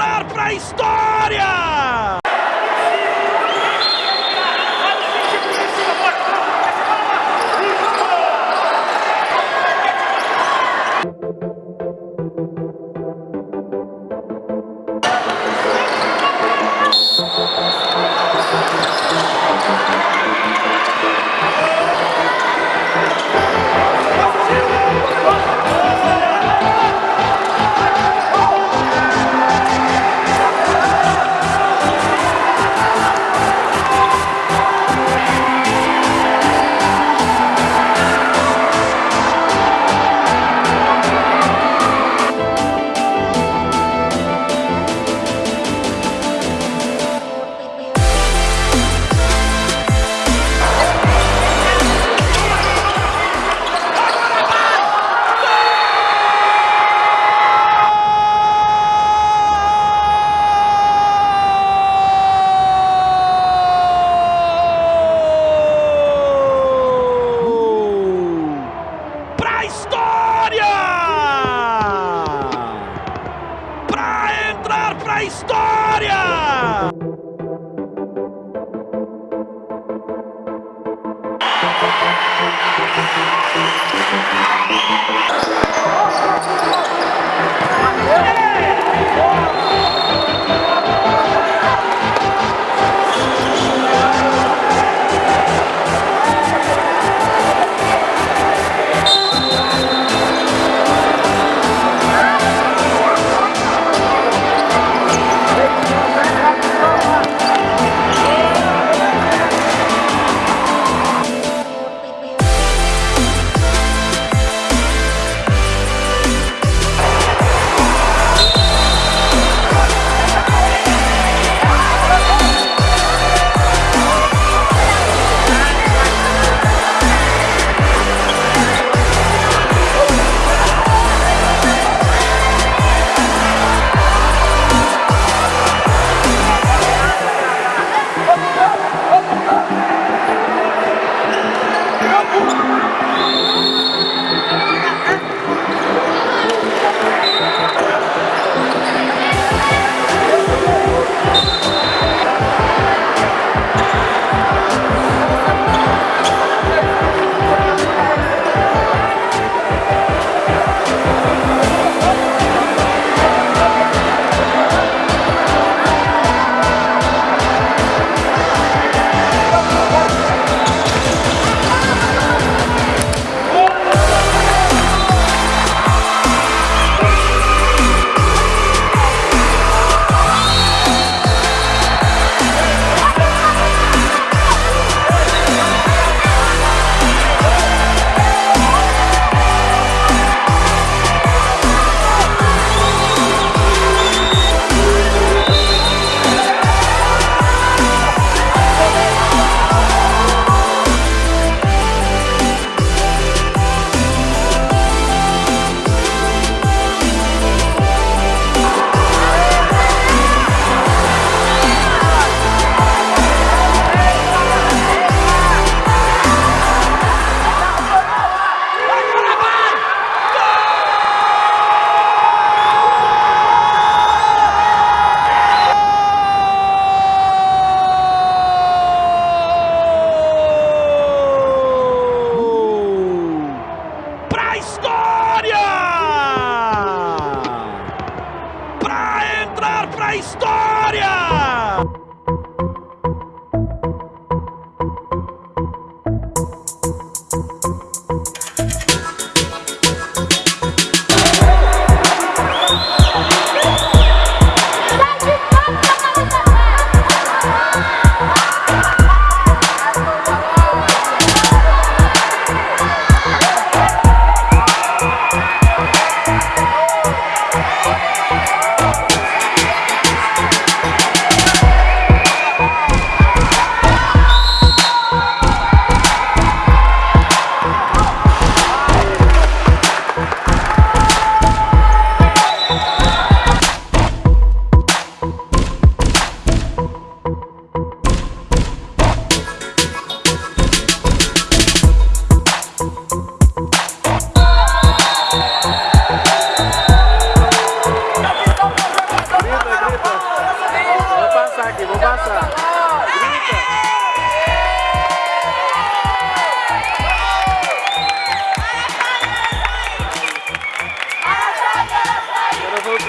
entrar para a história! Pra entrar pra história!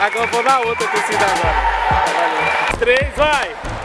agora vou na outra torcida agora. Valeu. Três, vai!